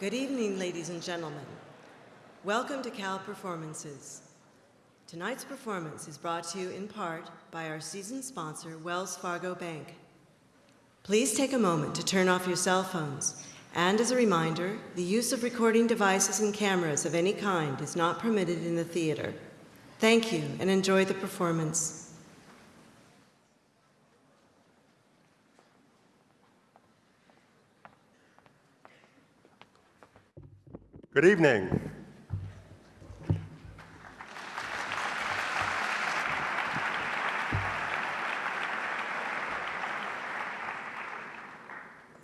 Good evening, ladies and gentlemen. Welcome to Cal Performances. Tonight's performance is brought to you in part by our season sponsor, Wells Fargo Bank. Please take a moment to turn off your cell phones. And as a reminder, the use of recording devices and cameras of any kind is not permitted in the theater. Thank you and enjoy the performance. Good evening.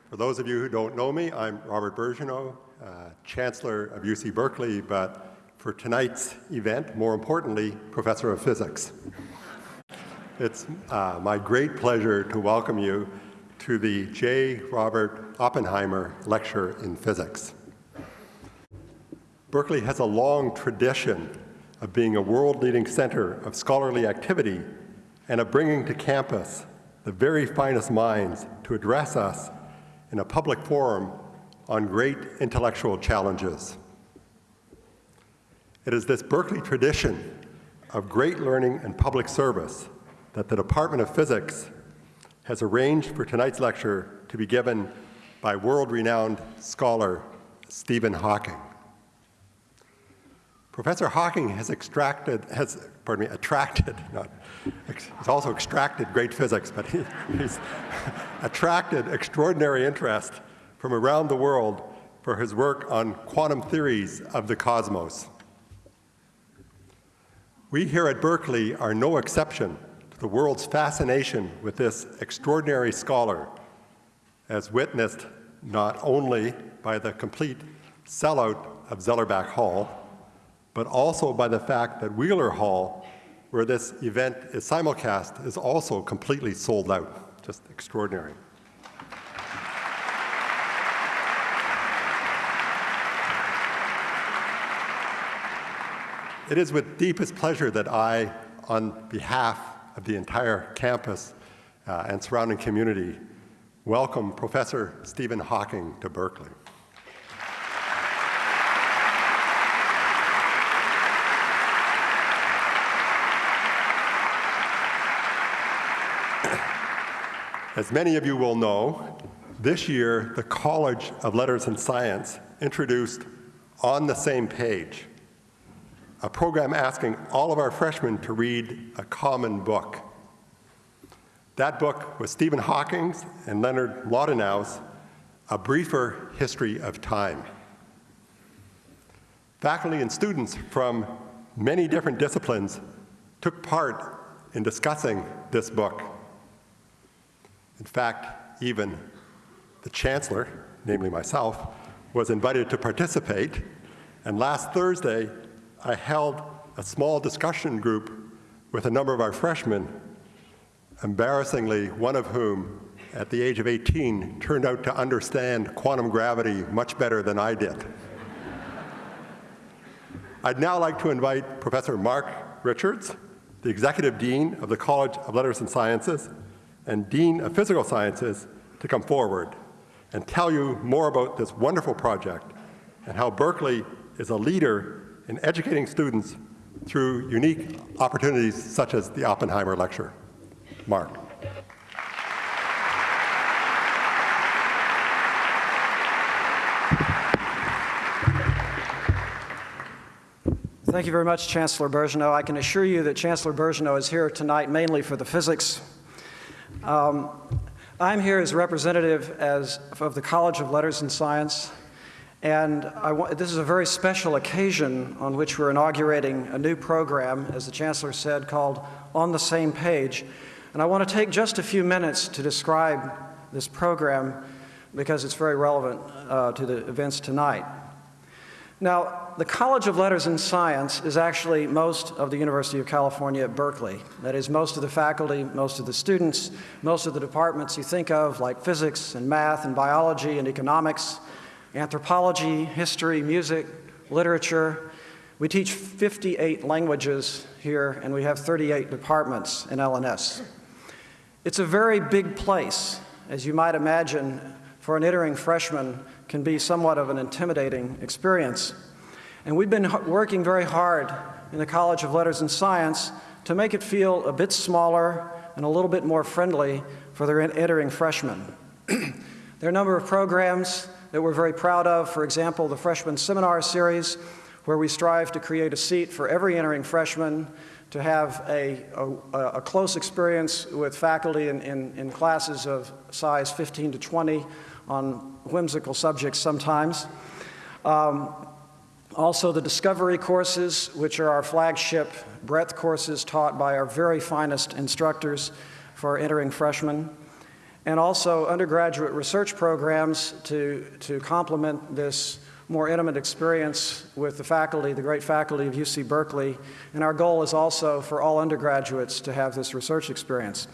For those of you who don't know me, I'm Robert Birgeneau, uh, Chancellor of UC Berkeley, but for tonight's event, more importantly, Professor of Physics. It's uh, my great pleasure to welcome you to the J. Robert Oppenheimer Lecture in Physics. Berkeley has a long tradition of being a world-leading center of scholarly activity and of bringing to campus the very finest minds to address us in a public forum on great intellectual challenges. It is this Berkeley tradition of great learning and public service that the Department of Physics has arranged for tonight's lecture to be given by world-renowned scholar Stephen Hawking. Professor Hawking has extracted, has, pardon me, attracted, not, he's also extracted great physics, but he, he's attracted extraordinary interest from around the world for his work on quantum theories of the cosmos. We here at Berkeley are no exception to the world's fascination with this extraordinary scholar, as witnessed not only by the complete sellout of Zellerbach Hall, but also by the fact that Wheeler Hall, where this event is simulcast, is also completely sold out just extraordinary. It is with deepest pleasure that I, on behalf of the entire campus uh, and surrounding community, welcome Professor Stephen Hawking to Berkeley. As many of you will know, this year the College of Letters and Science introduced On the Same Page, a program asking all of our freshmen to read a common book. That book was Stephen Hawking's and Leonard Mlodinow's A Briefer History of Time. Faculty and students from many different disciplines took part in discussing this book. In fact, even the chancellor, namely myself, was invited to participate. And last Thursday, I held a small discussion group with a number of our freshmen, embarrassingly, one of whom, at the age of 18, turned out to understand quantum gravity much better than I did. I'd now like to invite Professor Mark Richards, the Executive Dean of the College of Letters and Sciences, and Dean of Physical Sciences to come forward and tell you more about this wonderful project and how Berkeley is a leader in educating students through unique opportunities such as the Oppenheimer Lecture. Mark. Thank you very much, Chancellor Birgeneau. I can assure you that Chancellor Birgeneau is here tonight mainly for the physics um, I'm here as representative as, of the College of Letters and Science, and this is a very special occasion on which we're inaugurating a new program, as the Chancellor said, called On the Same Page. And I want to take just a few minutes to describe this program because it's very relevant uh, to the events tonight. Now, the College of Letters and Science is actually most of the University of California at Berkeley. That is, most of the faculty, most of the students, most of the departments you think of, like physics and math and biology and economics, anthropology, history, music, literature. We teach 58 languages here, and we have 38 departments in LNS. It's a very big place, as you might imagine, for an entering freshman can be somewhat of an intimidating experience. And we've been working very hard in the College of Letters and Science to make it feel a bit smaller and a little bit more friendly for their entering freshmen. there are a number of programs that we're very proud of. For example, the Freshman Seminar Series, where we strive to create a seat for every entering freshman to have a, a, a close experience with faculty in, in, in classes of size 15 to 20 on whimsical subjects sometimes. Um, also, the Discovery courses, which are our flagship breadth courses taught by our very finest instructors for entering freshmen. And also undergraduate research programs to, to complement this more intimate experience with the faculty, the great faculty of UC Berkeley. And our goal is also for all undergraduates to have this research experience.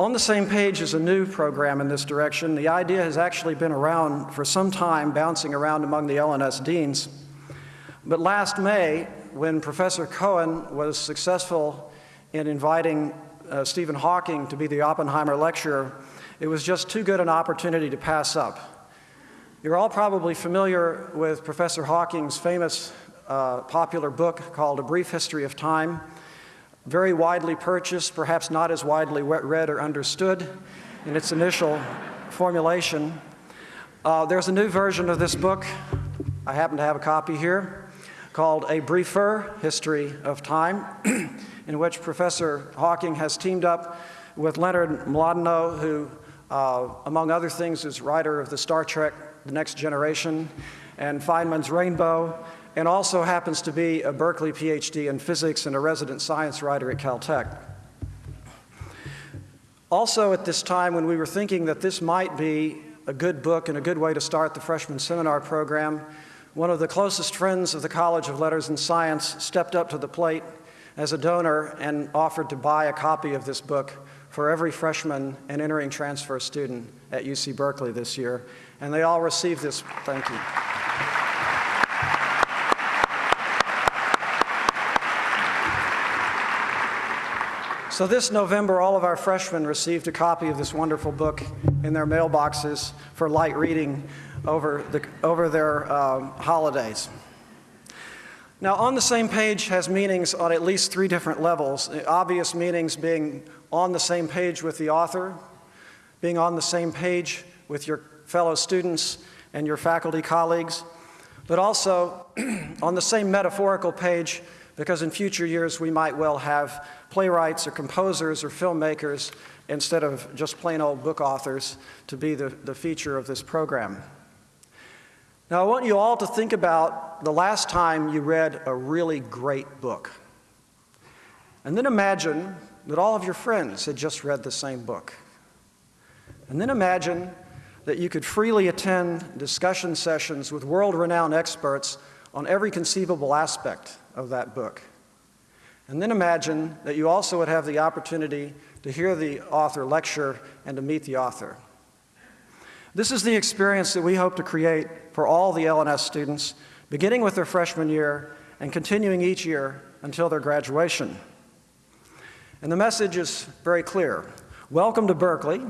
On the same page is a new program in this direction. The idea has actually been around for some time, bouncing around among the LNS deans. But last May, when Professor Cohen was successful in inviting uh, Stephen Hawking to be the Oppenheimer lecturer, it was just too good an opportunity to pass up. You're all probably familiar with Professor Hawking's famous uh, popular book called A Brief History of Time very widely purchased, perhaps not as widely read or understood in its initial formulation. Uh, there's a new version of this book. I happen to have a copy here called A Briefer History of Time, in which Professor Hawking has teamed up with Leonard Mlodinow, who, uh, among other things, is writer of the Star Trek The Next Generation and Feynman's Rainbow, and also happens to be a Berkeley PhD in physics and a resident science writer at Caltech. Also, at this time, when we were thinking that this might be a good book and a good way to start the freshman seminar program, one of the closest friends of the College of Letters and Science stepped up to the plate as a donor and offered to buy a copy of this book for every freshman and entering transfer student at UC Berkeley this year. And they all received this. Thank you. So this November, all of our freshmen received a copy of this wonderful book in their mailboxes for light reading over, the, over their um, holidays. Now, on the same page has meanings on at least three different levels. The obvious meanings being on the same page with the author, being on the same page with your fellow students and your faculty colleagues, but also on the same metaphorical page because in future years we might well have playwrights or composers or filmmakers instead of just plain old book authors to be the, the feature of this program. Now, I want you all to think about the last time you read a really great book. And then imagine that all of your friends had just read the same book. And then imagine that you could freely attend discussion sessions with world renowned experts on every conceivable aspect of that book. And then imagine that you also would have the opportunity to hear the author lecture and to meet the author. This is the experience that we hope to create for all the LNS students, beginning with their freshman year and continuing each year until their graduation. And the message is very clear. Welcome to Berkeley,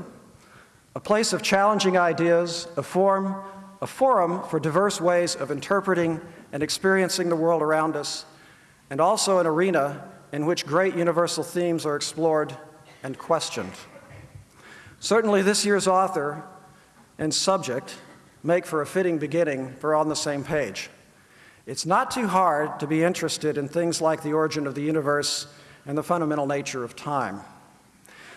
a place of challenging ideas, a forum, a forum for diverse ways of interpreting and experiencing the world around us, and also an arena in which great universal themes are explored and questioned. Certainly, this year's author and subject make for a fitting beginning for On the Same Page. It's not too hard to be interested in things like the origin of the universe and the fundamental nature of time.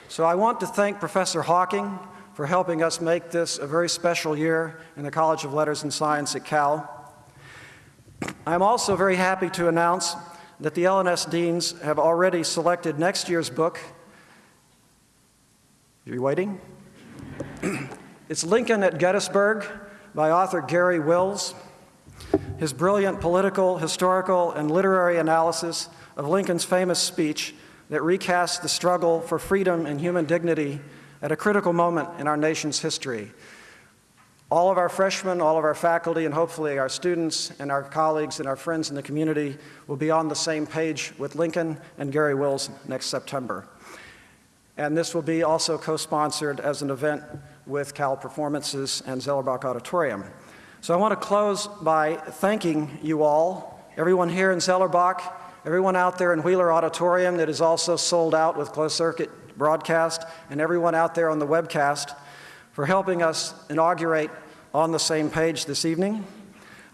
So I want to thank Professor Hawking for helping us make this a very special year in the College of Letters and Science at Cal. I'm also very happy to announce that the LNS deans have already selected next year's book. Are you waiting? it's Lincoln at Gettysburg by author Garry Wills. His brilliant political, historical, and literary analysis of Lincoln's famous speech that recasts the struggle for freedom and human dignity at a critical moment in our nation's history. All of our freshmen, all of our faculty, and hopefully our students and our colleagues and our friends in the community will be on the same page with Lincoln and Garry Wills next September. And this will be also co-sponsored as an event with Cal Performances and Zellerbach Auditorium. So I want to close by thanking you all, everyone here in Zellerbach, everyone out there in Wheeler Auditorium that is also sold out with closed circuit broadcast, and everyone out there on the webcast for helping us inaugurate on the same page this evening.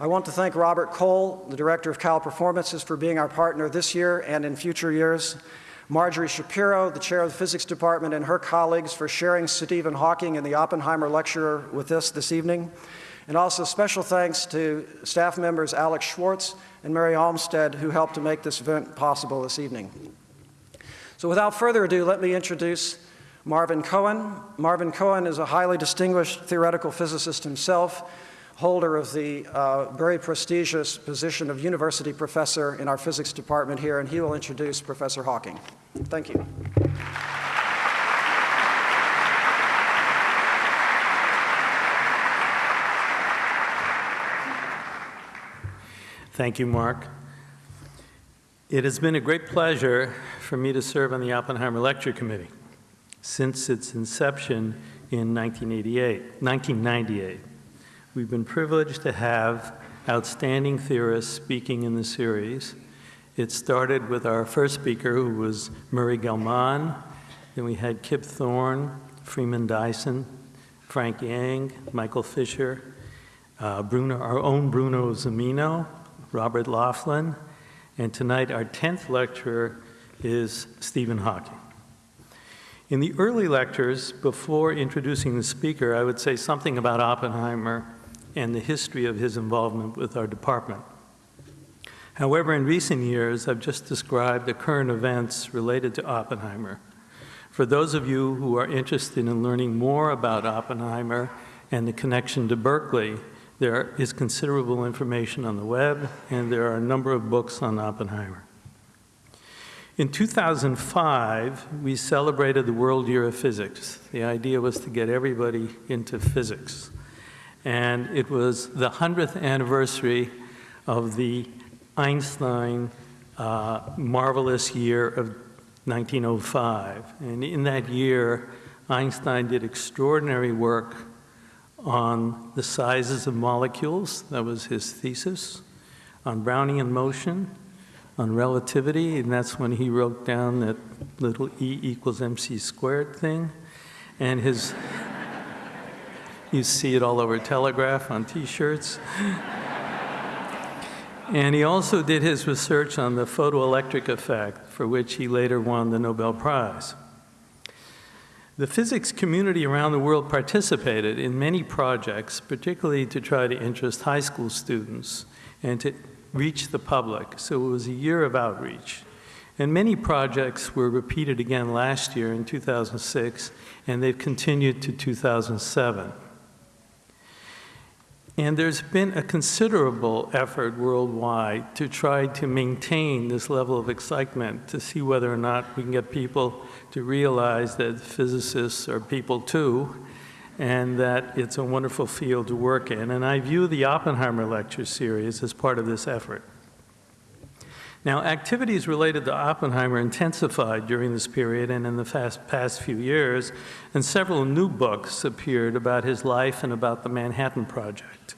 I want to thank Robert Cole, the director of Cal Performances, for being our partner this year and in future years. Marjorie Shapiro, the chair of the physics department, and her colleagues for sharing Stephen Hawking and the Oppenheimer lecturer with us this evening. And also special thanks to staff members Alex Schwartz and Mary Olmstead who helped to make this event possible this evening. So without further ado, let me introduce Marvin Cohen. Marvin Cohen is a highly distinguished theoretical physicist himself holder of the uh, very prestigious position of university professor in our physics department here, and he will introduce Professor Hawking. Thank you. Thank you, Mark. It has been a great pleasure for me to serve on the Oppenheimer Lecture Committee since its inception in 1988, 1998. We've been privileged to have outstanding theorists speaking in the series. It started with our first speaker, who was Murray Gell-Mann. Then we had Kip Thorne, Freeman Dyson, Frank Yang, Michael Fisher, uh, Bruno, our own Bruno Zumino, Robert Laughlin, and tonight our 10th lecturer is Stephen Hawking. In the early lectures, before introducing the speaker, I would say something about Oppenheimer and the history of his involvement with our department. However, in recent years, I've just described the current events related to Oppenheimer. For those of you who are interested in learning more about Oppenheimer and the connection to Berkeley, there is considerable information on the web, and there are a number of books on Oppenheimer. In 2005, we celebrated the World Year of Physics. The idea was to get everybody into physics. And it was the 100th anniversary of the Einstein uh, marvelous year of 1905. And in that year, Einstein did extraordinary work on the sizes of molecules, that was his thesis, on Brownian motion, on relativity, and that's when he wrote down that little E equals mc squared thing. And his, you see it all over Telegraph on t-shirts. and he also did his research on the photoelectric effect, for which he later won the Nobel Prize. The physics community around the world participated in many projects, particularly to try to interest high school students and to reach the public. So it was a year of outreach. And many projects were repeated again last year in 2006, and they've continued to 2007. And there's been a considerable effort worldwide to try to maintain this level of excitement to see whether or not we can get people to realize that physicists are people too, and that it's a wonderful field to work in. And I view the Oppenheimer Lecture Series as part of this effort. Now, activities related to Oppenheimer intensified during this period and in the past few years, and several new books appeared about his life and about the Manhattan Project.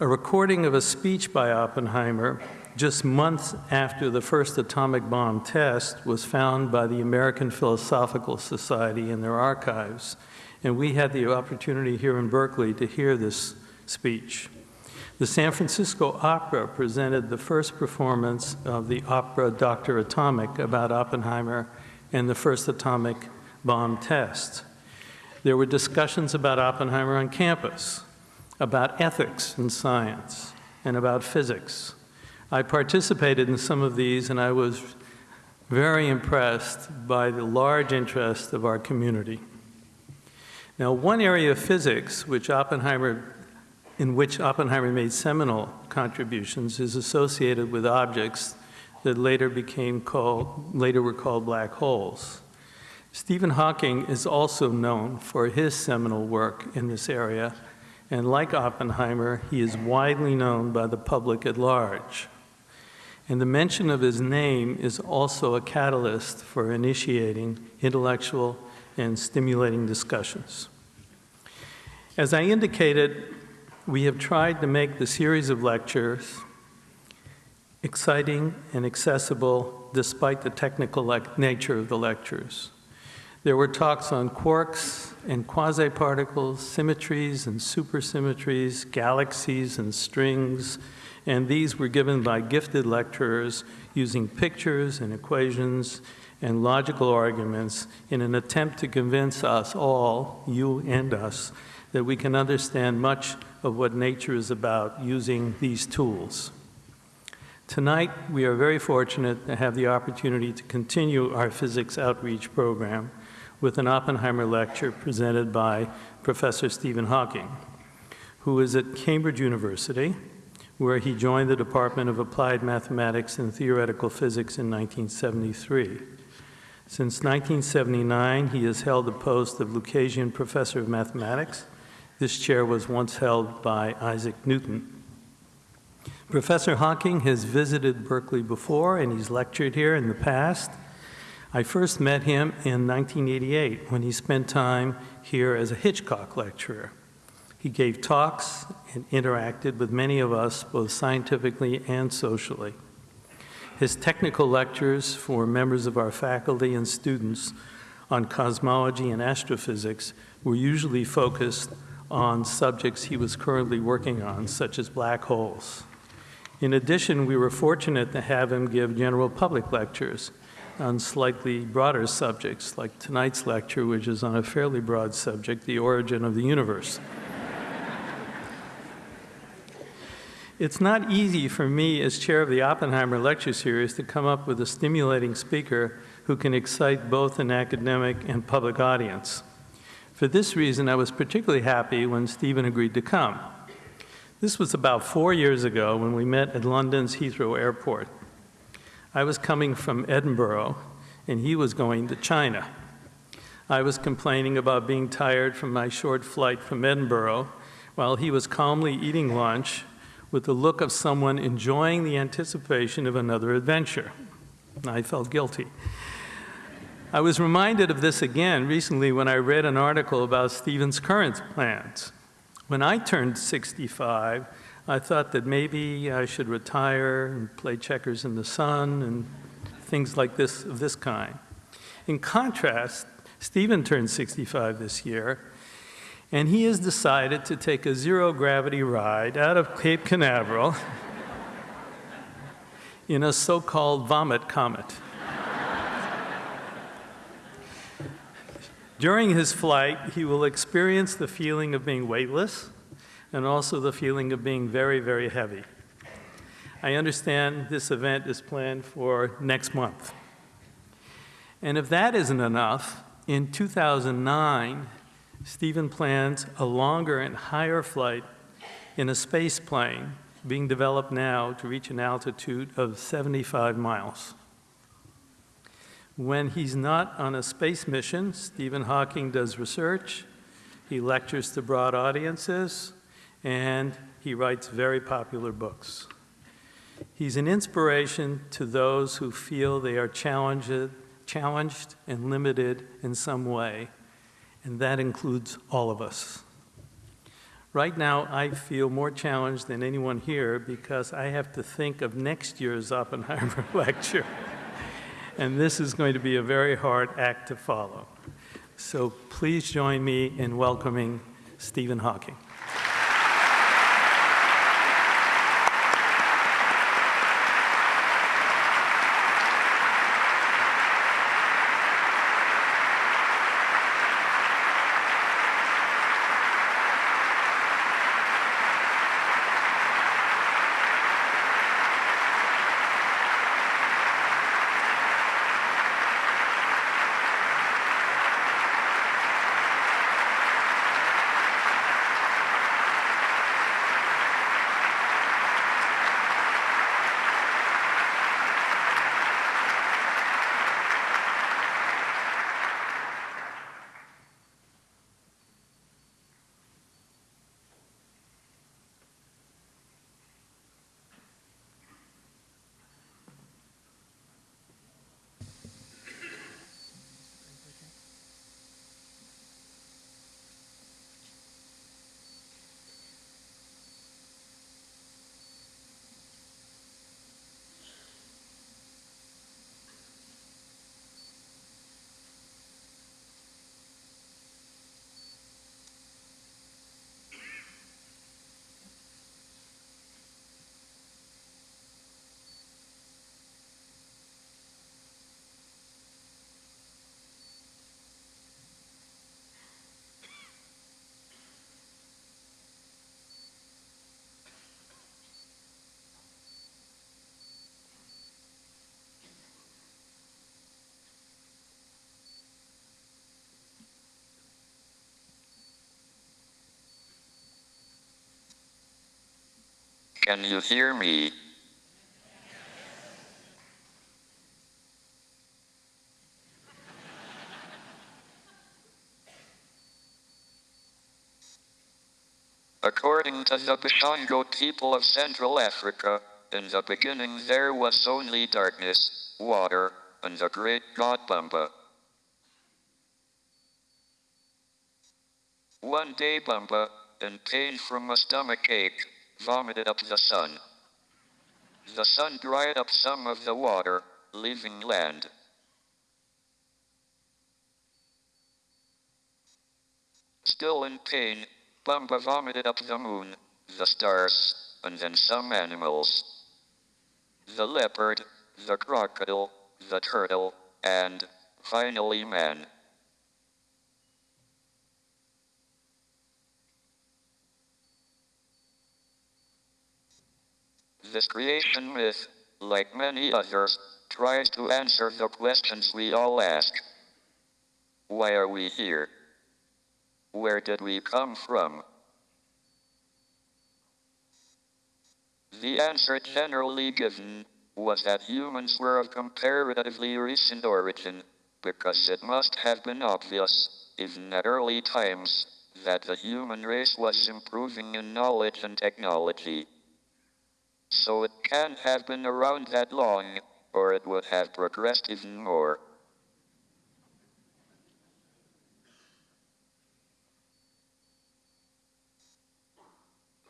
A recording of a speech by Oppenheimer just months after the first atomic bomb test was found by the American Philosophical Society in their archives, and we had the opportunity here in Berkeley to hear this speech. The San Francisco Opera presented the first performance of the opera Dr. Atomic about Oppenheimer and the first atomic bomb test. There were discussions about Oppenheimer on campus, about ethics and science, and about physics. I participated in some of these and I was very impressed by the large interest of our community. Now, one area of physics which Oppenheimer in which Oppenheimer made seminal contributions is associated with objects that later became called, later were called black holes. Stephen Hawking is also known for his seminal work in this area, and like Oppenheimer, he is widely known by the public at large. And the mention of his name is also a catalyst for initiating intellectual and stimulating discussions. As I indicated, we have tried to make the series of lectures exciting and accessible despite the technical nature of the lectures. There were talks on quarks and quasi-particles, symmetries and supersymmetries, galaxies and strings, and these were given by gifted lecturers using pictures and equations and logical arguments in an attempt to convince us all, you and us, that we can understand much of what nature is about using these tools. Tonight, we are very fortunate to have the opportunity to continue our physics outreach program with an Oppenheimer lecture presented by Professor Stephen Hawking, who is at Cambridge University, where he joined the Department of Applied Mathematics and Theoretical Physics in 1973. Since 1979, he has held the post of Lucasian Professor of Mathematics. This chair was once held by Isaac Newton. Professor Hawking has visited Berkeley before, and he's lectured here in the past. I first met him in 1988 when he spent time here as a Hitchcock lecturer. He gave talks and interacted with many of us, both scientifically and socially. His technical lectures for members of our faculty and students on cosmology and astrophysics were usually focused on subjects he was currently working on, such as black holes. In addition, we were fortunate to have him give general public lectures on slightly broader subjects, like tonight's lecture, which is on a fairly broad subject, the origin of the universe. It's not easy for me, as chair of the Oppenheimer Lecture Series, to come up with a stimulating speaker who can excite both an academic and public audience. For this reason, I was particularly happy when Stephen agreed to come. This was about four years ago when we met at London's Heathrow Airport. I was coming from Edinburgh, and he was going to China. I was complaining about being tired from my short flight from Edinburgh, while he was calmly eating lunch with the look of someone enjoying the anticipation of another adventure. I felt guilty. I was reminded of this again recently when I read an article about Stephen's current plans. When I turned 65, I thought that maybe I should retire and play checkers in the sun and things like this of this kind. In contrast, Stephen turned 65 this year, and he has decided to take a zero gravity ride out of Cape Canaveral in a so called vomit comet. During his flight, he will experience the feeling of being weightless and also the feeling of being very, very heavy. I understand this event is planned for next month. And if that isn't enough, in 2009, Stephen plans a longer and higher flight in a space plane being developed now to reach an altitude of 75 miles. When he's not on a space mission, Stephen Hawking does research, he lectures to broad audiences, and he writes very popular books. He's an inspiration to those who feel they are challenged, challenged and limited in some way, and that includes all of us. Right now, I feel more challenged than anyone here because I have to think of next year's Oppenheimer lecture. and this is going to be a very hard act to follow. So please join me in welcoming Stephen Hawking. Can you hear me? According to the Boshongo people of Central Africa, in the beginning there was only darkness, water, and the great god Bumba. One day Bumba, in pain from a stomach ache, vomited up the sun. The sun dried up some of the water, leaving land. Still in pain, Bumba vomited up the moon, the stars, and then some animals. The leopard, the crocodile, the turtle, and, finally man. This creation myth, like many others, tries to answer the questions we all ask. Why are we here? Where did we come from? The answer generally given was that humans were of comparatively recent origin, because it must have been obvious, even at early times, that the human race was improving in knowledge and technology. So it can't have been around that long, or it would have progressed even more.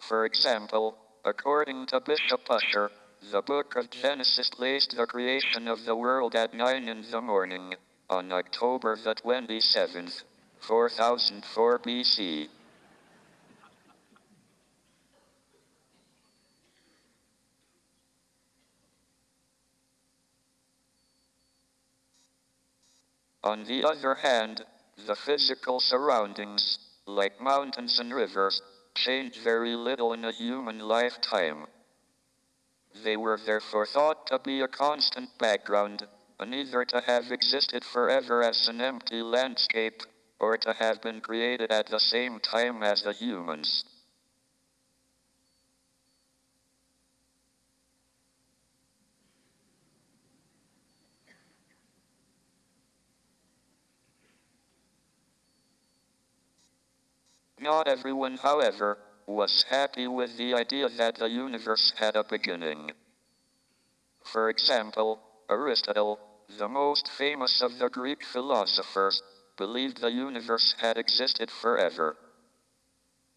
For example, according to Bishop Ussher, the book of Genesis placed the creation of the world at 9 in the morning, on October the 27th, 4004 BC. On the other hand, the physical surroundings, like mountains and rivers, change very little in a human lifetime. They were therefore thought to be a constant background, and either to have existed forever as an empty landscape, or to have been created at the same time as the humans. Not everyone, however, was happy with the idea that the universe had a beginning. For example, Aristotle, the most famous of the Greek philosophers, believed the universe had existed forever.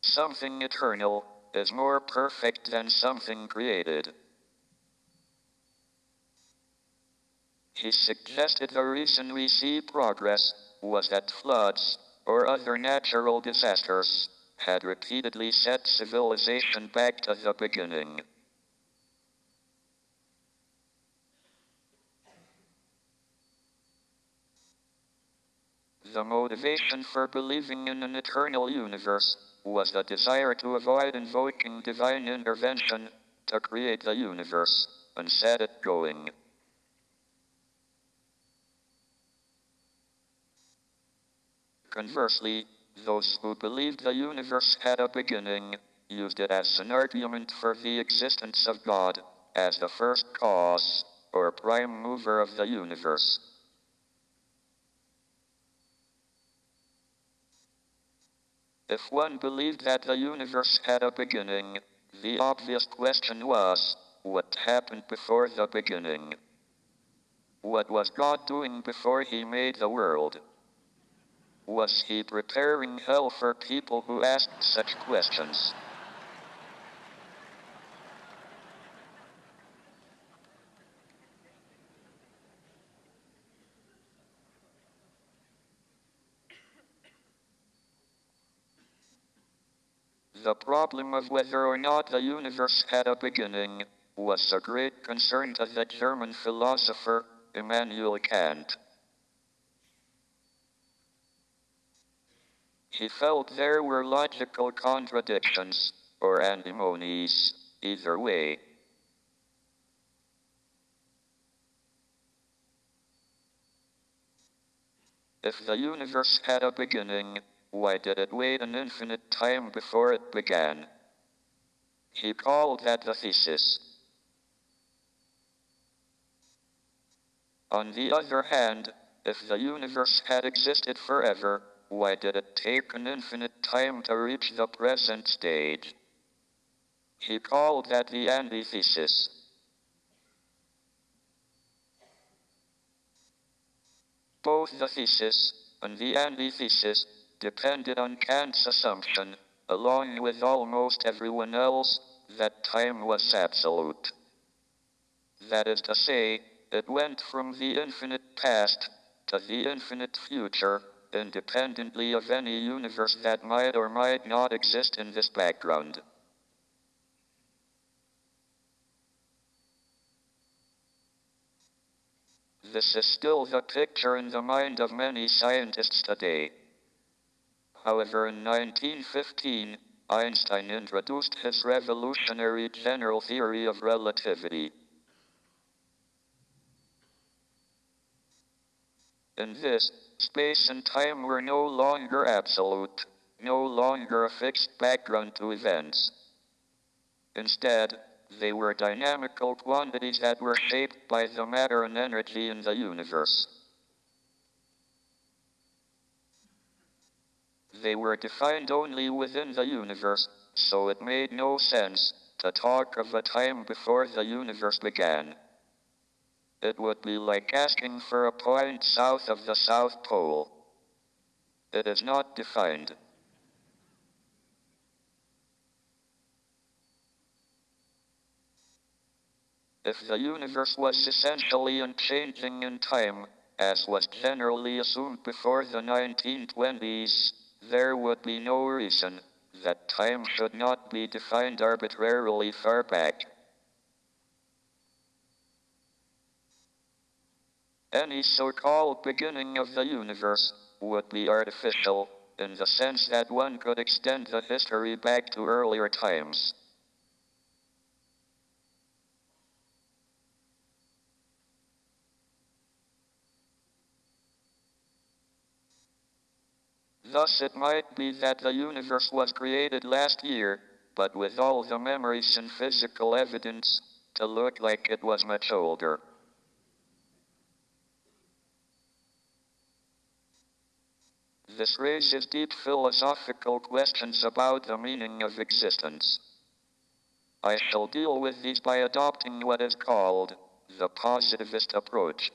Something eternal is more perfect than something created. He suggested the reason we see progress was that floods, or other natural disasters, had repeatedly set civilization back to the beginning. The motivation for believing in an eternal universe was the desire to avoid invoking divine intervention to create the universe and set it going. Conversely, those who believed the universe had a beginning used it as an argument for the existence of God as the first cause or prime mover of the universe. If one believed that the universe had a beginning, the obvious question was what happened before the beginning? What was God doing before he made the world? Was he preparing hell for people who asked such questions? The problem of whether or not the universe had a beginning was a great concern to the German philosopher Immanuel Kant. He felt there were logical contradictions, or antinomies, either way. If the universe had a beginning, why did it wait an infinite time before it began? He called that the thesis. On the other hand, if the universe had existed forever, why did it take an infinite time to reach the present stage? He called that the antithesis. Both the thesis and the antithesis depended on Kant's assumption, along with almost everyone else, that time was absolute. That is to say, it went from the infinite past to the infinite future, independently of any universe that might or might not exist in this background. This is still the picture in the mind of many scientists today. However, in 1915, Einstein introduced his revolutionary general theory of relativity. In this, space and time were no longer absolute, no longer a fixed background to events. Instead, they were dynamical quantities that were shaped by the matter and energy in the universe. They were defined only within the universe, so it made no sense to talk of a time before the universe began. It would be like asking for a point south of the South Pole. It is not defined. If the universe was essentially unchanging in time, as was generally assumed before the 1920s, there would be no reason that time should not be defined arbitrarily far back. Any so-called beginning of the universe would be artificial, in the sense that one could extend the history back to earlier times. Thus it might be that the universe was created last year, but with all the memories and physical evidence to look like it was much older. This raises deep philosophical questions about the meaning of existence. I shall deal with these by adopting what is called the positivist approach.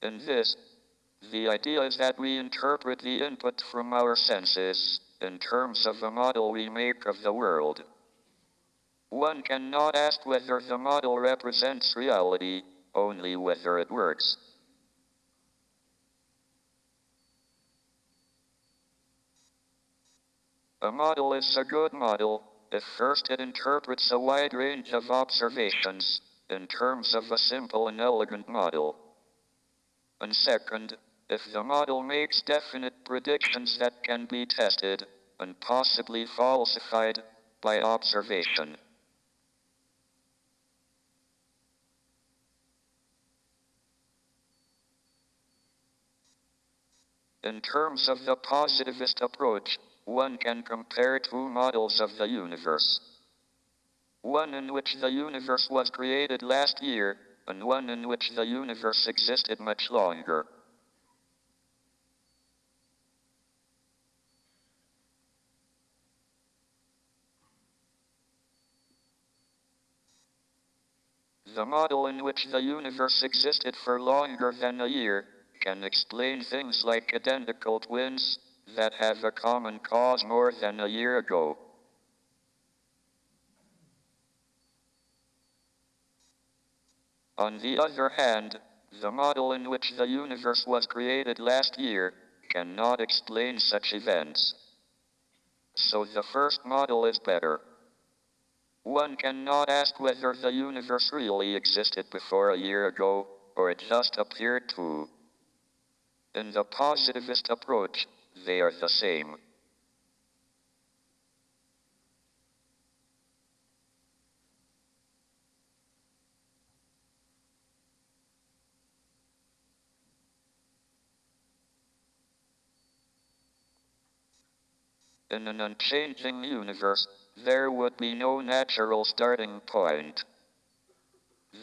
In this, the idea is that we interpret the input from our senses in terms of the model we make of the world. One cannot ask whether the model represents reality, only whether it works. A model is a good model if first it interprets a wide range of observations in terms of a simple and elegant model. And second, if the model makes definite predictions that can be tested and possibly falsified by observation. In terms of the positivist approach, one can compare two models of the universe. One in which the universe was created last year, and one in which the universe existed much longer. The model in which the universe existed for longer than a year can explain things like identical twins that have a common cause more than a year ago. On the other hand, the model in which the universe was created last year cannot explain such events. So the first model is better. One cannot ask whether the universe really existed before a year ago, or it just appeared to. In the positivist approach, they are the same. In an unchanging universe, there would be no natural starting point.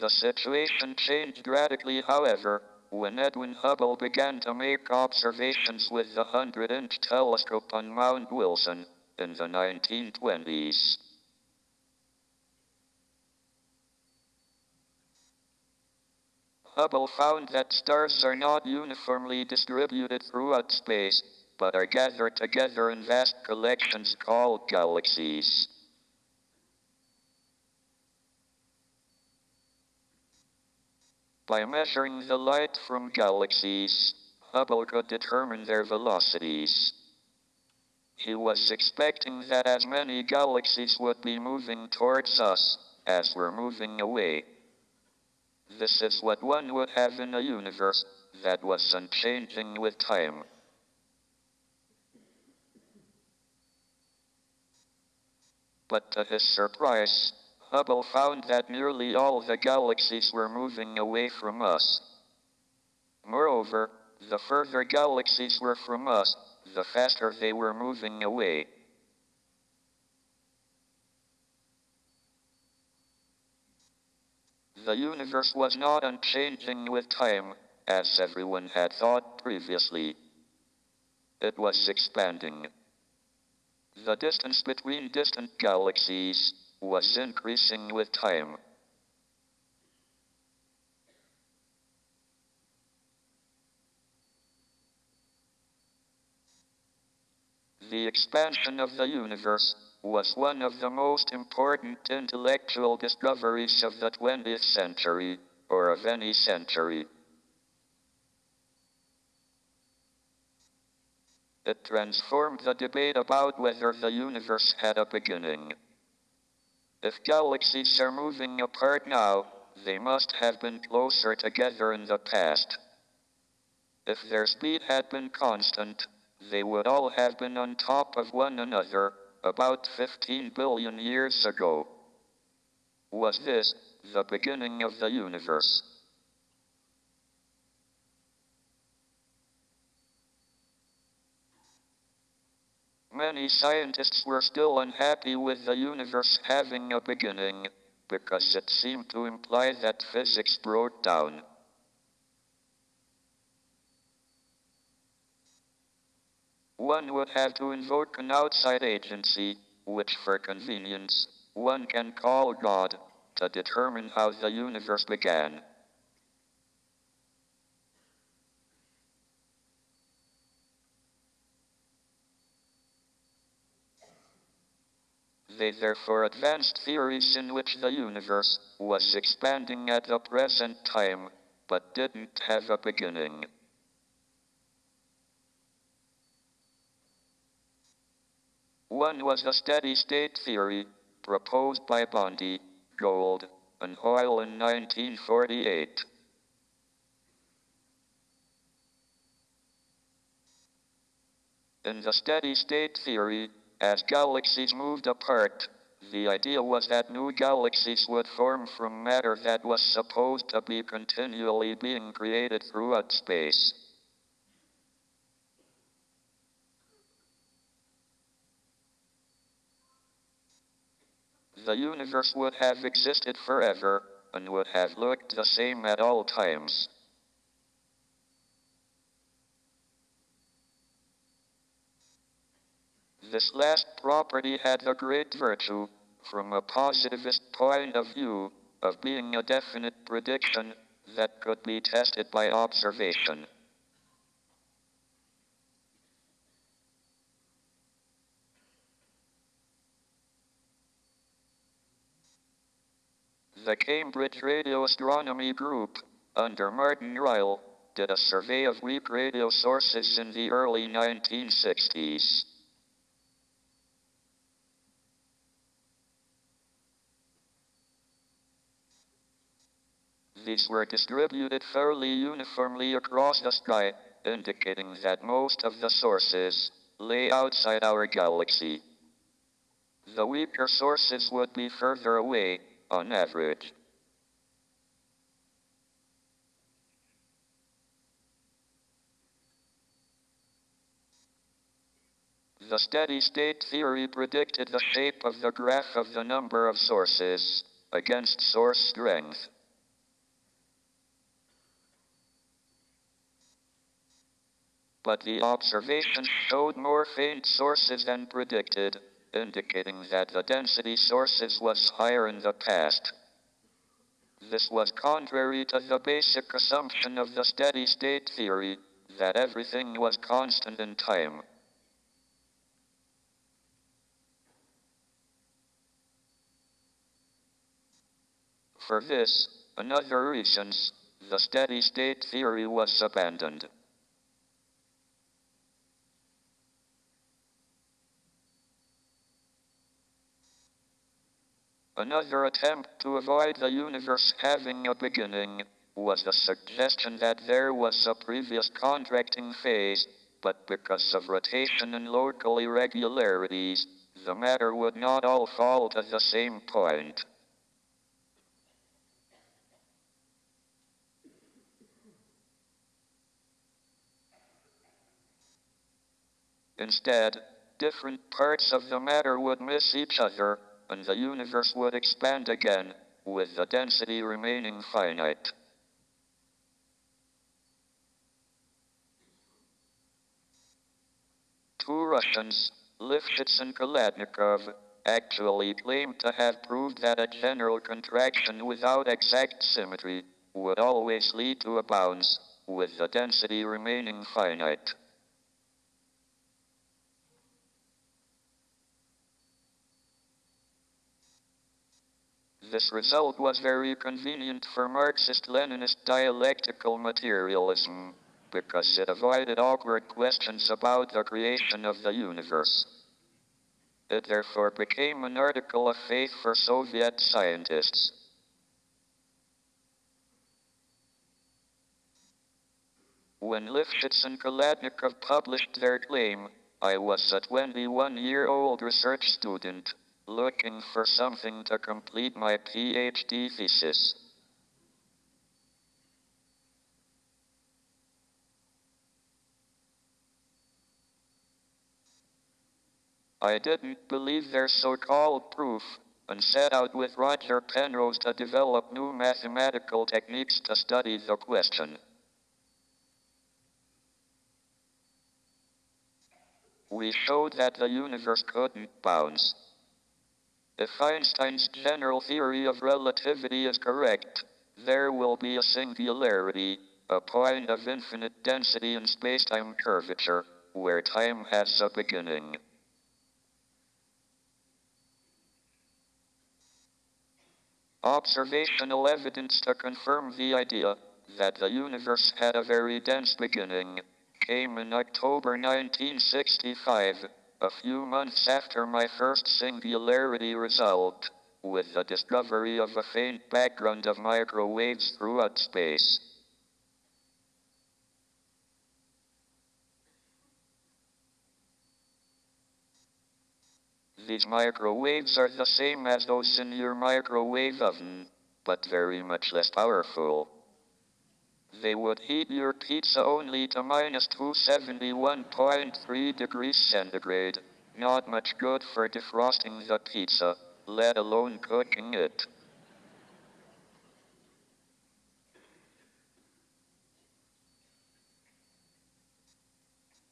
The situation changed radically, however, when Edwin Hubble began to make observations with the 100 inch telescope on Mount Wilson in the 1920s. Hubble found that stars are not uniformly distributed throughout space, but are gathered together in vast collections called galaxies. By measuring the light from galaxies, Hubble could determine their velocities. He was expecting that as many galaxies would be moving towards us as were moving away. This is what one would have in a universe that was unchanging with time. But to his surprise, Hubble found that nearly all the galaxies were moving away from us. Moreover, the further galaxies were from us, the faster they were moving away. The universe was not unchanging with time, as everyone had thought previously. It was expanding. The distance between distant galaxies was increasing with time. The expansion of the universe was one of the most important intellectual discoveries of the 20th century, or of any century. It transformed the debate about whether the universe had a beginning. If galaxies are moving apart now, they must have been closer together in the past. If their speed had been constant, they would all have been on top of one another about 15 billion years ago. Was this the beginning of the universe? Many scientists were still unhappy with the universe having a beginning, because it seemed to imply that physics broke down. One would have to invoke an outside agency, which for convenience, one can call God, to determine how the universe began. They therefore advanced theories in which the universe was expanding at the present time, but didn't have a beginning. One was the steady state theory proposed by Bondi, Gold, and Hoyle in 1948. In the steady state theory, as galaxies moved apart, the idea was that new galaxies would form from matter that was supposed to be continually being created throughout space. The universe would have existed forever and would have looked the same at all times. This last property had the great virtue, from a positivist point of view, of being a definite prediction that could be tested by observation. The Cambridge Radio Astronomy Group, under Martin Ryle, did a survey of weak radio sources in the early 1960s. These were distributed fairly uniformly across the sky, indicating that most of the sources lay outside our galaxy. The weaker sources would be further away, on average. The steady state theory predicted the shape of the graph of the number of sources against source strength. But the observations showed more faint sources than predicted, indicating that the density sources was higher in the past. This was contrary to the basic assumption of the steady state theory that everything was constant in time. For this, and other reasons, the steady state theory was abandoned. Another attempt to avoid the universe having a beginning was the suggestion that there was a previous contracting phase, but because of rotation and local irregularities, the matter would not all fall to the same point. Instead, different parts of the matter would miss each other, and the universe would expand again, with the density remaining finite. Two Russians, Lifshitz and Khalatnikov, actually claimed to have proved that a general contraction without exact symmetry would always lead to a bounce, with the density remaining finite. This result was very convenient for Marxist-Leninist dialectical materialism, because it avoided awkward questions about the creation of the universe. It therefore became an article of faith for Soviet scientists. When Lifshitz and Khalatnikov published their claim, I was a 21 year old research student looking for something to complete my PhD thesis. I didn't believe their so-called proof and set out with Roger Penrose to develop new mathematical techniques to study the question. We showed that the universe couldn't bounce. If Einstein's general theory of relativity is correct, there will be a singularity, a point of infinite density in spacetime curvature, where time has a beginning. Observational evidence to confirm the idea that the universe had a very dense beginning came in October 1965, a few months after my first singularity result, with the discovery of a faint background of microwaves throughout space. These microwaves are the same as those in your microwave oven, but very much less powerful. They would heat your pizza only to minus 271.3 degrees centigrade. Not much good for defrosting the pizza, let alone cooking it.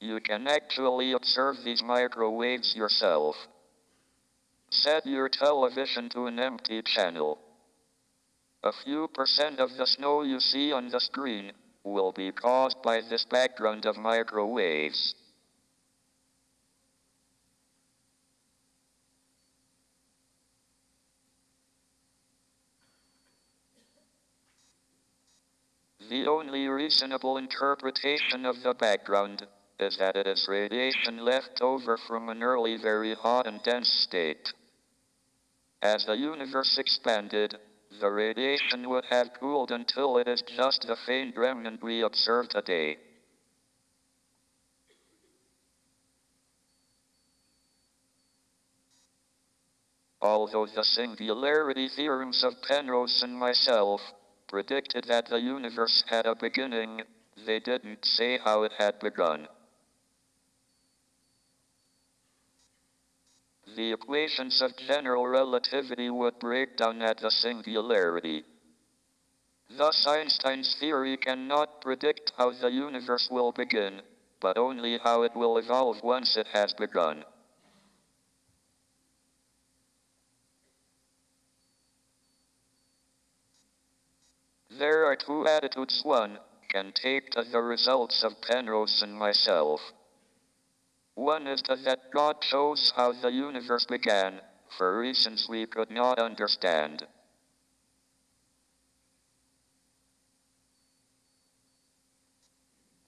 You can actually observe these microwaves yourself. Set your television to an empty channel. A few percent of the snow you see on the screen will be caused by this background of microwaves. The only reasonable interpretation of the background is that it is radiation left over from an early very hot and dense state. As the universe expanded, the radiation would have cooled until it is just the faint remnant we observe today. Although the singularity theorems of Penrose and myself predicted that the universe had a beginning, they didn't say how it had begun. The equations of general relativity would break down at the singularity. Thus, Einstein's theory cannot predict how the universe will begin, but only how it will evolve once it has begun. There are two attitudes one can take to the results of Penrose and myself. One is that God shows how the universe began, for reasons we could not understand.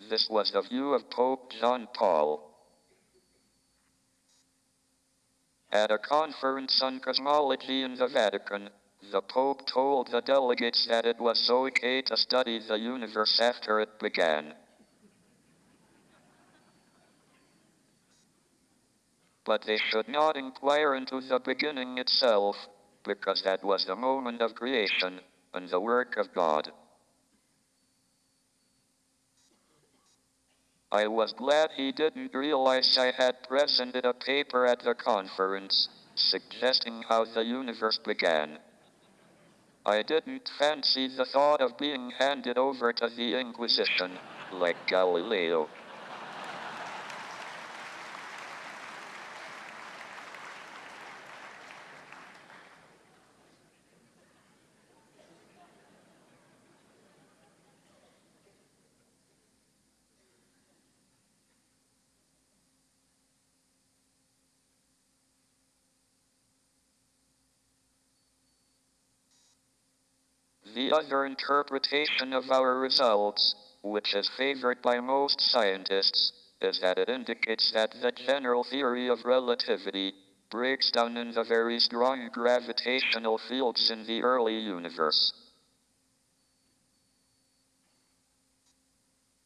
This was the view of Pope John Paul. At a conference on cosmology in the Vatican, the Pope told the delegates that it was okay to study the universe after it began. But they should not inquire into the beginning itself, because that was the moment of creation and the work of God. I was glad he didn't realize I had presented a paper at the conference suggesting how the universe began. I didn't fancy the thought of being handed over to the Inquisition, like Galileo. The other interpretation of our results, which is favored by most scientists, is that it indicates that the general theory of relativity breaks down in the very strong gravitational fields in the early universe.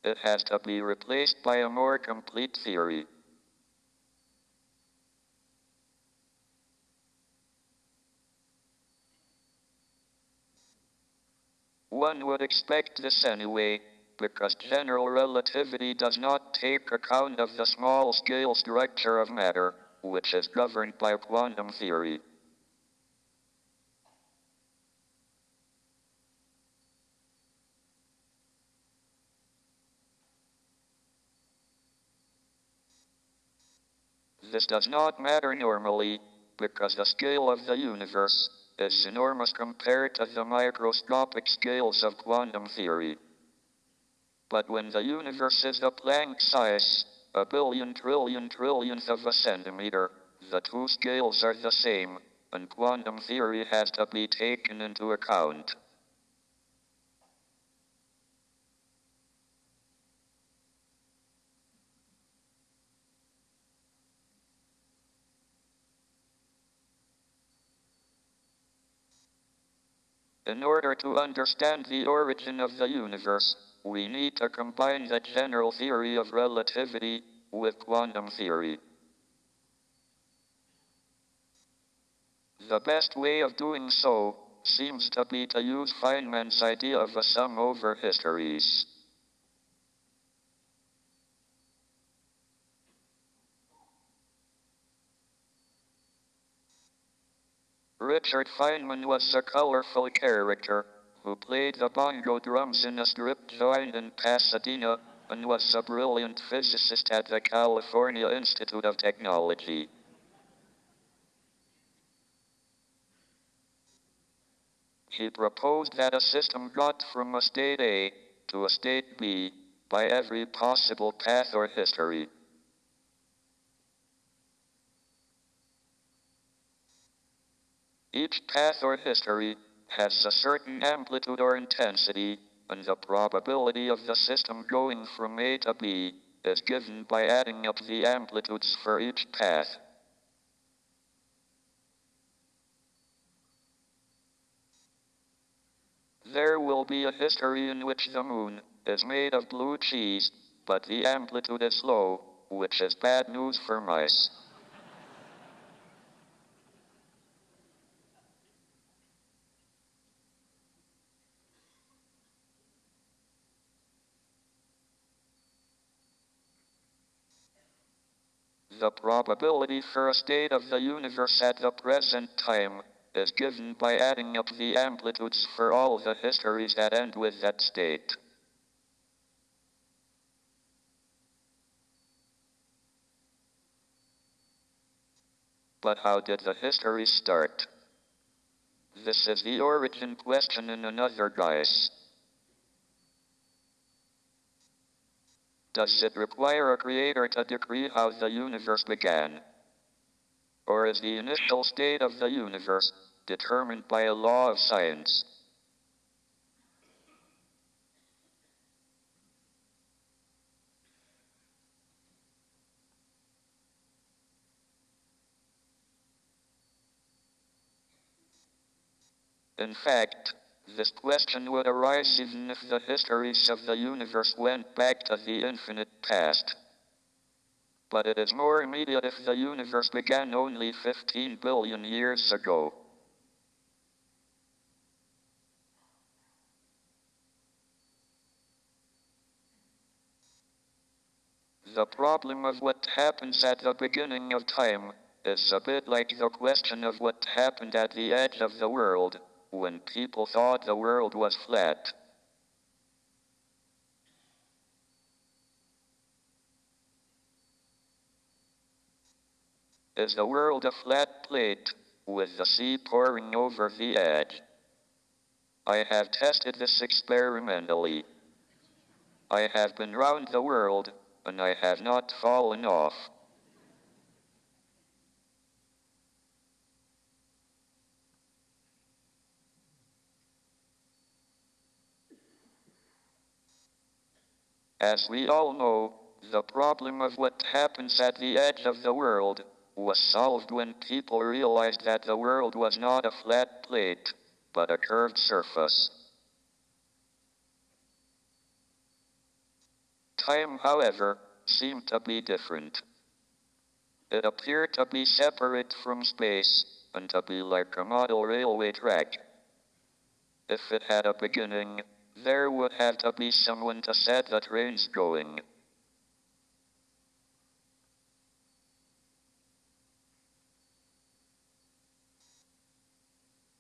It has to be replaced by a more complete theory. One would expect this anyway, because general relativity does not take account of the small scale structure of matter, which is governed by quantum theory. This does not matter normally, because the scale of the universe is enormous compared to the microscopic scales of quantum theory. But when the universe is a Planck size, a billion trillion trillionth of a centimeter, the two scales are the same, and quantum theory has to be taken into account. In order to understand the origin of the universe, we need to combine the general theory of relativity with quantum theory. The best way of doing so seems to be to use Feynman's idea of a sum over histories. Richard Feynman was a colorful character who played the bongo drums in a strip joint in Pasadena and was a brilliant physicist at the California Institute of Technology. He proposed that a system got from a state A to a state B by every possible path or history. Each path or history has a certain amplitude or intensity, and the probability of the system going from A to B is given by adding up the amplitudes for each path. There will be a history in which the moon is made of blue cheese, but the amplitude is low, which is bad news for mice. The probability for a state of the universe at the present time is given by adding up the amplitudes for all the histories that end with that state. But how did the history start? This is the origin question in another guise. Does it require a creator to decree how the universe began? Or is the initial state of the universe determined by a law of science? In fact, this question would arise even if the histories of the universe went back to the infinite past. But it is more immediate if the universe began only 15 billion years ago. The problem of what happens at the beginning of time is a bit like the question of what happened at the edge of the world when people thought the world was flat. Is the world a flat plate with the sea pouring over the edge? I have tested this experimentally. I have been round the world and I have not fallen off. As we all know, the problem of what happens at the edge of the world was solved when people realized that the world was not a flat plate, but a curved surface. Time, however, seemed to be different. It appeared to be separate from space and to be like a model railway track. If it had a beginning, there would have to be someone to set the trains going.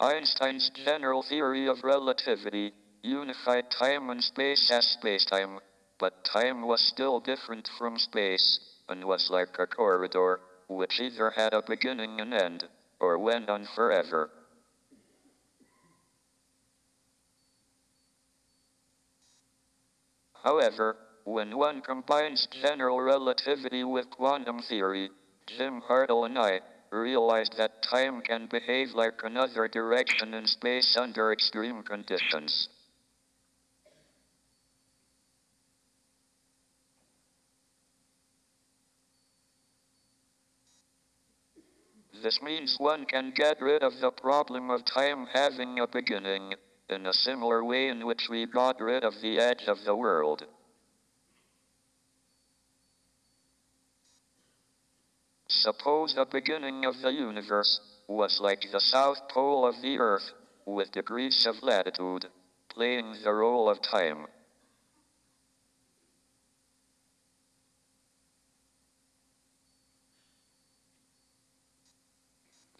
Einstein's general theory of relativity unified time and space as spacetime, but time was still different from space and was like a corridor, which either had a beginning and end, or went on forever. However, when one combines general relativity with quantum theory, Jim Hartle and I realized that time can behave like another direction in space under extreme conditions. This means one can get rid of the problem of time having a beginning in a similar way in which we got rid of the edge of the world. Suppose the beginning of the universe was like the south pole of the earth, with degrees of latitude, playing the role of time.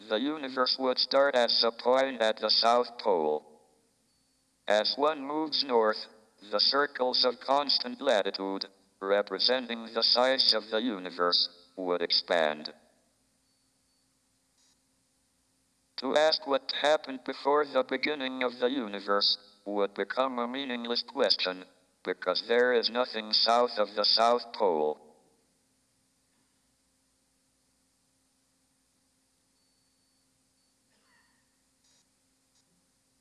The universe would start as a point at the south pole. As one moves north, the circles of constant latitude, representing the size of the universe, would expand. To ask what happened before the beginning of the universe would become a meaningless question, because there is nothing south of the South Pole.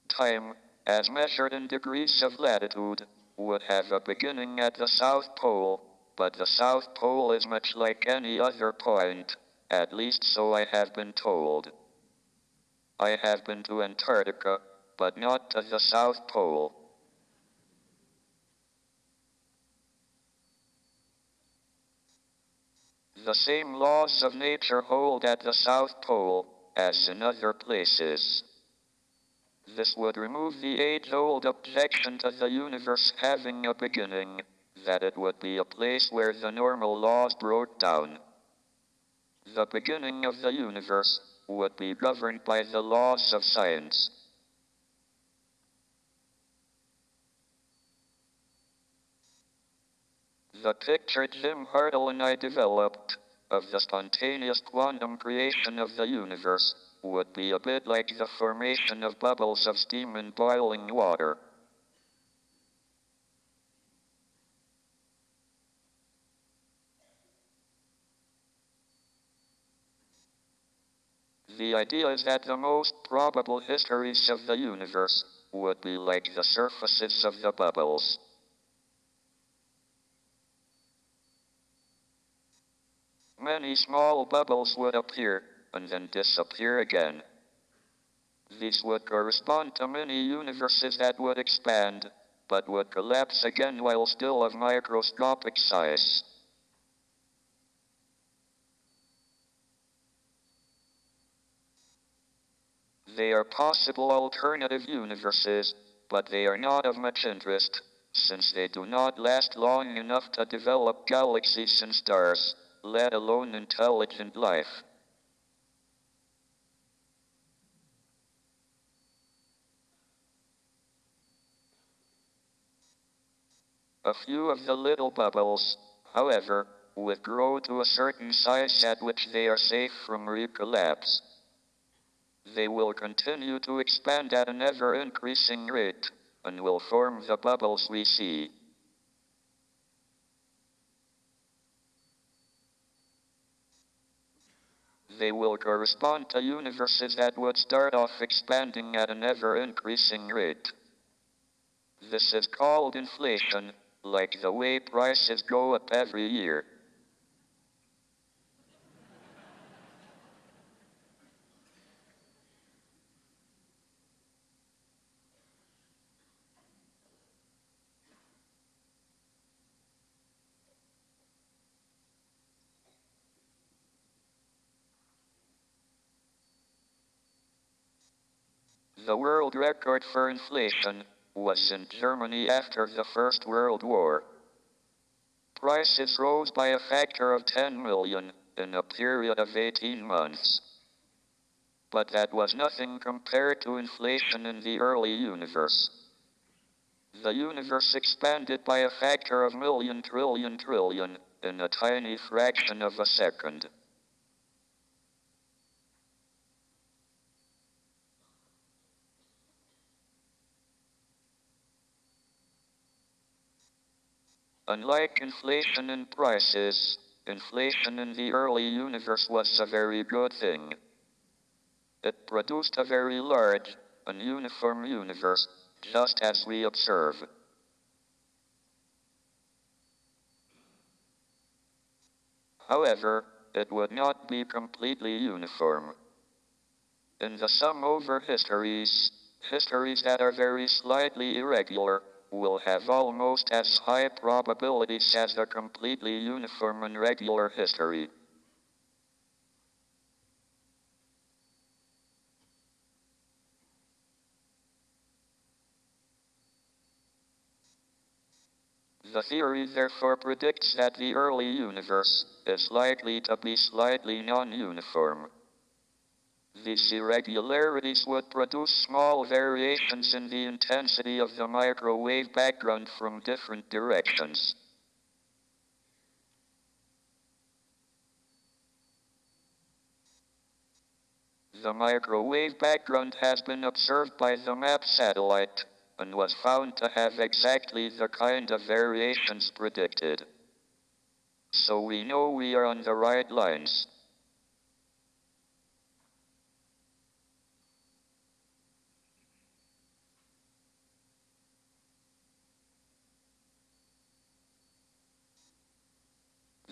Time, as measured in degrees of latitude, would have a beginning at the South Pole, but the South Pole is much like any other point, at least so I have been told. I have been to Antarctica, but not to the South Pole. The same laws of nature hold at the South Pole as in other places. This would remove the age old objection to the universe having a beginning, that it would be a place where the normal laws broke down. The beginning of the universe would be governed by the laws of science. The picture Jim Hartle and I developed of the spontaneous quantum creation of the universe would be a bit like the formation of bubbles of steam in boiling water. The idea is that the most probable histories of the universe would be like the surfaces of the bubbles. Many small bubbles would appear and then disappear again. These would correspond to many universes that would expand, but would collapse again while still of microscopic size. They are possible alternative universes, but they are not of much interest, since they do not last long enough to develop galaxies and stars, let alone intelligent life. A few of the little bubbles, however, would grow to a certain size at which they are safe from recollapse. They will continue to expand at an ever increasing rate and will form the bubbles we see. They will correspond to universes that would start off expanding at an ever increasing rate. This is called inflation, like the way prices go up every year. The world record for inflation was in Germany after the First World War. Prices rose by a factor of 10 million in a period of 18 months. But that was nothing compared to inflation in the early universe. The universe expanded by a factor of million trillion trillion in a tiny fraction of a second. Unlike inflation in prices, inflation in the early universe was a very good thing. It produced a very large and uniform universe, just as we observe. However, it would not be completely uniform. In the sum over histories, histories that are very slightly irregular, will have almost as high probabilities as a completely uniform and regular history. The theory therefore predicts that the early universe is likely to be slightly non-uniform. These irregularities would produce small variations in the intensity of the microwave background from different directions. The microwave background has been observed by the MAP satellite and was found to have exactly the kind of variations predicted. So we know we are on the right lines.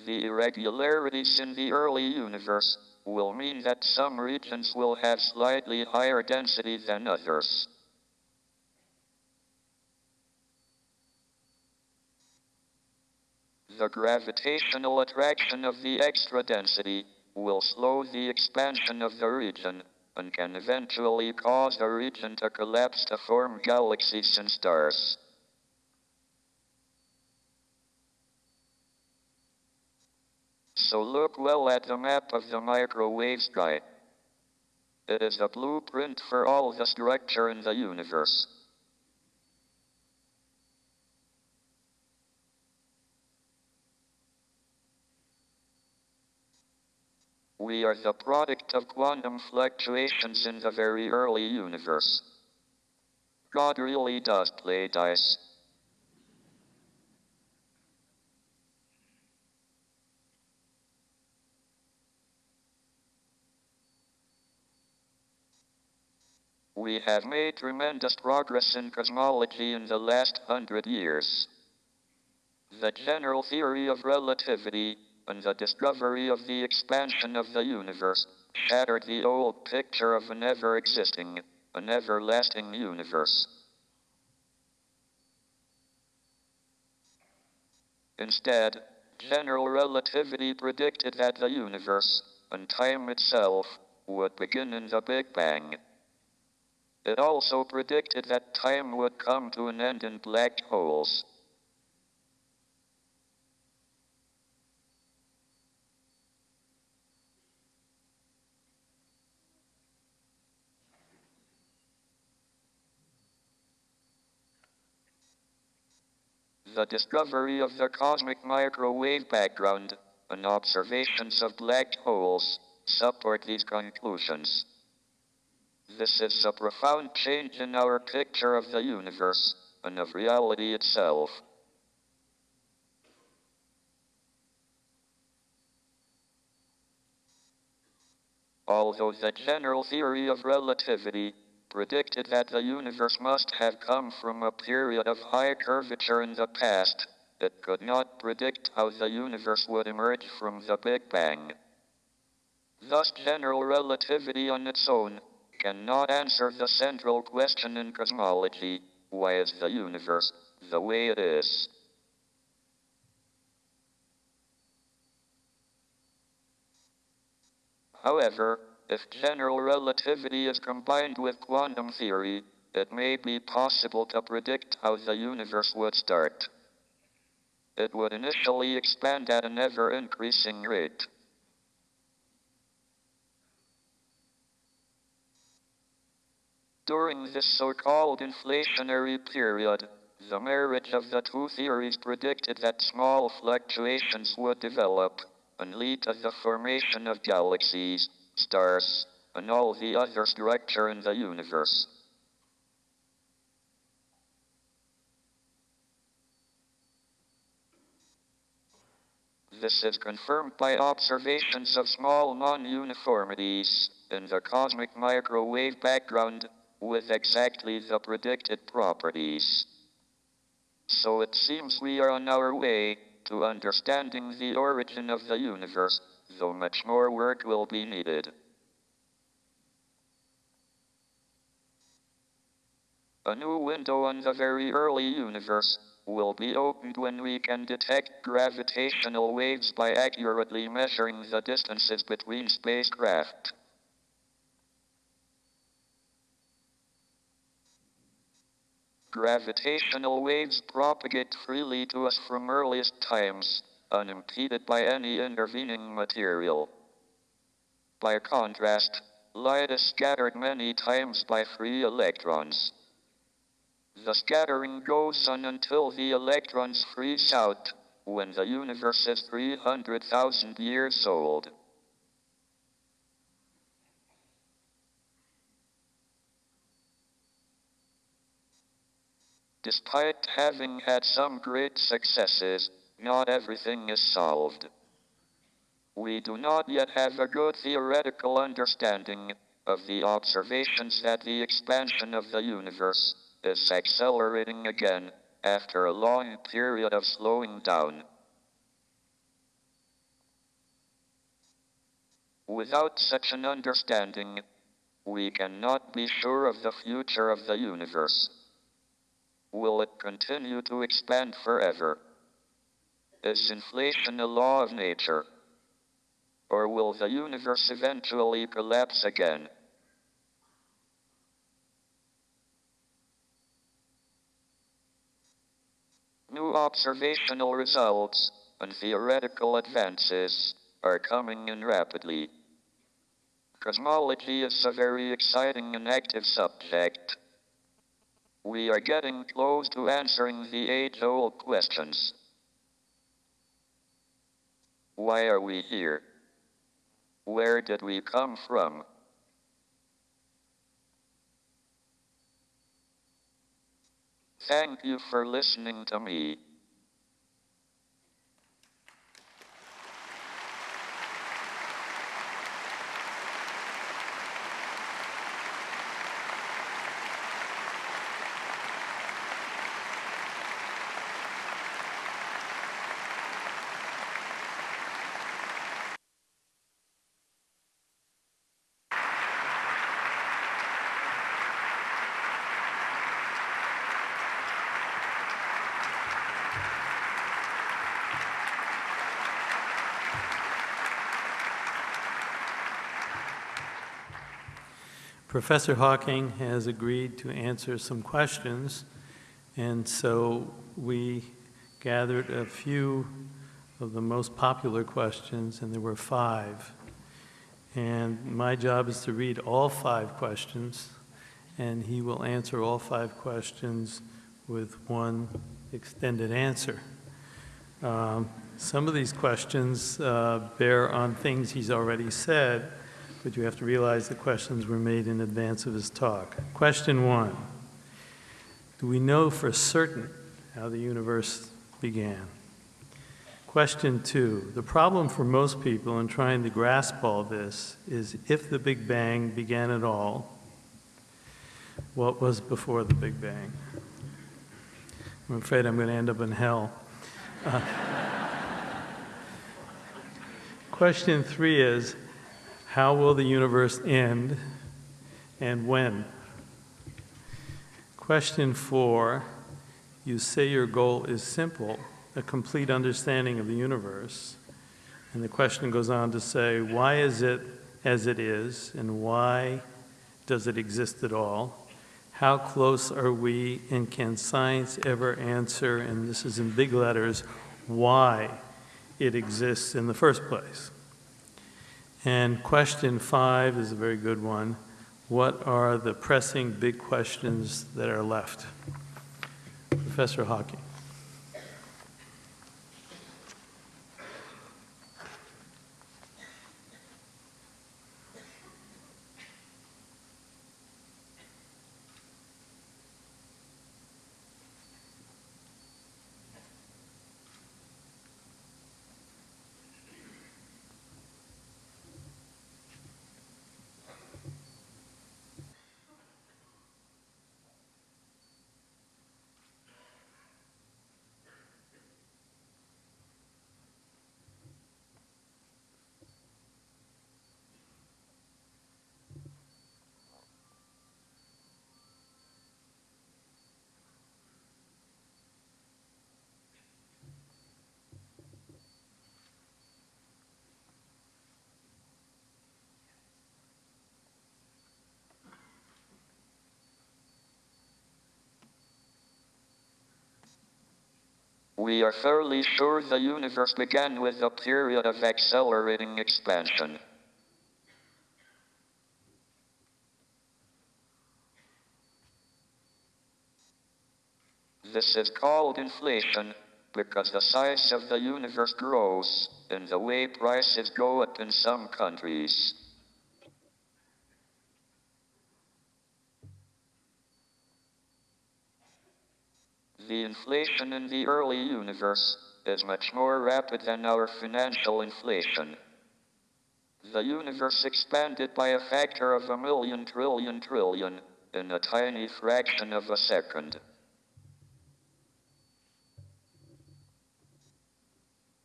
The irregularities in the early universe will mean that some regions will have slightly higher density than others. The gravitational attraction of the extra density will slow the expansion of the region and can eventually cause the region to collapse to form galaxies and stars. So look well at the map of the microwave sky. It is a blueprint for all the structure in the universe. We are the product of quantum fluctuations in the very early universe. God really does play dice. We have made tremendous progress in cosmology in the last hundred years. The general theory of relativity and the discovery of the expansion of the universe shattered the old picture of an ever existing, an everlasting universe. Instead, general relativity predicted that the universe, and time itself, would begin in the Big Bang. It also predicted that time would come to an end in black holes. The discovery of the cosmic microwave background and observations of black holes support these conclusions. This is a profound change in our picture of the universe and of reality itself. Although the general theory of relativity predicted that the universe must have come from a period of high curvature in the past, it could not predict how the universe would emerge from the Big Bang. Thus, general relativity on its own cannot answer the central question in cosmology why is the universe the way it is? However, if general relativity is combined with quantum theory, it may be possible to predict how the universe would start. It would initially expand at an ever increasing rate. During this so-called inflationary period, the marriage of the two theories predicted that small fluctuations would develop and lead to the formation of galaxies, stars, and all the other structure in the universe. This is confirmed by observations of small non-uniformities in the cosmic microwave background with exactly the predicted properties. So it seems we are on our way to understanding the origin of the universe, though much more work will be needed. A new window on the very early universe will be opened when we can detect gravitational waves by accurately measuring the distances between spacecraft. Gravitational waves propagate freely to us from earliest times, unimpeded by any intervening material. By contrast, light is scattered many times by free electrons. The scattering goes on until the electrons freeze out, when the universe is 300,000 years old. Despite having had some great successes, not everything is solved. We do not yet have a good theoretical understanding of the observations that the expansion of the universe is accelerating again after a long period of slowing down. Without such an understanding, we cannot be sure of the future of the universe. Will it continue to expand forever? Is inflation a law of nature? Or will the universe eventually collapse again? New observational results and theoretical advances are coming in rapidly. Cosmology is a very exciting and active subject. We are getting close to answering the age old questions. Why are we here? Where did we come from? Thank you for listening to me. Professor Hawking has agreed to answer some questions, and so we gathered a few of the most popular questions, and there were five. And my job is to read all five questions, and he will answer all five questions with one extended answer. Um, some of these questions uh, bear on things he's already said, but you have to realize the questions were made in advance of his talk. Question one Do we know for certain how the universe began? Question two The problem for most people in trying to grasp all this is if the Big Bang began at all, what was before the Big Bang? I'm afraid I'm going to end up in hell. Uh, question three is how will the universe end and when? Question four you say your goal is simple, a complete understanding of the universe. And the question goes on to say, why is it as it is, and why does it exist at all? How close are we, and can science ever answer, and this is in big letters, why it exists in the first place? And question five is a very good one. What are the pressing big questions that are left? Professor Hawking. We are fairly sure the universe began with a period of accelerating expansion. This is called inflation because the size of the universe grows and the way prices go up in some countries. The inflation in the early universe is much more rapid than our financial inflation. The universe expanded by a factor of a million trillion trillion in a tiny fraction of a second.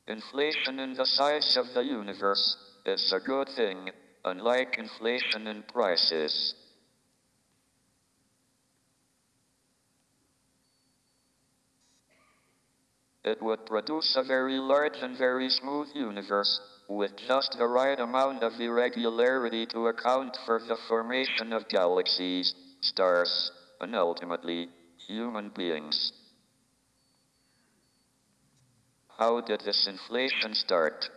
Inflation in the size of the universe is a good thing, unlike inflation in prices. It would produce a very large and very smooth universe, with just the right amount of irregularity to account for the formation of galaxies, stars, and ultimately, human beings. How did this inflation start?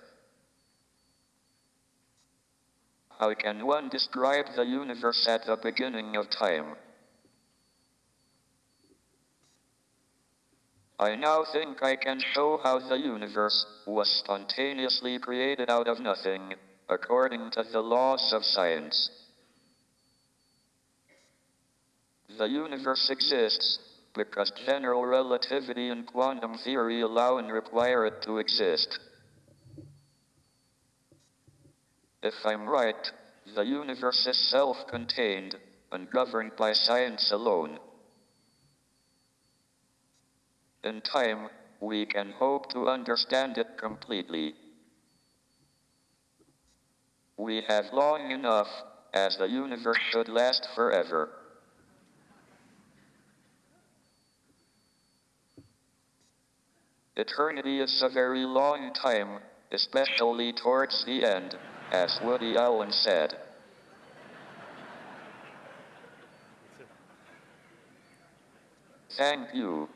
how can one describe the universe at the beginning of time? I now think I can show how the universe was spontaneously created out of nothing, according to the laws of science. The universe exists because general relativity and quantum theory allow and require it to exist. If I'm right, the universe is self contained and governed by science alone. In time, we can hope to understand it completely. We have long enough, as the universe should last forever. Eternity is a very long time, especially towards the end, as Woody Allen said. Thank you.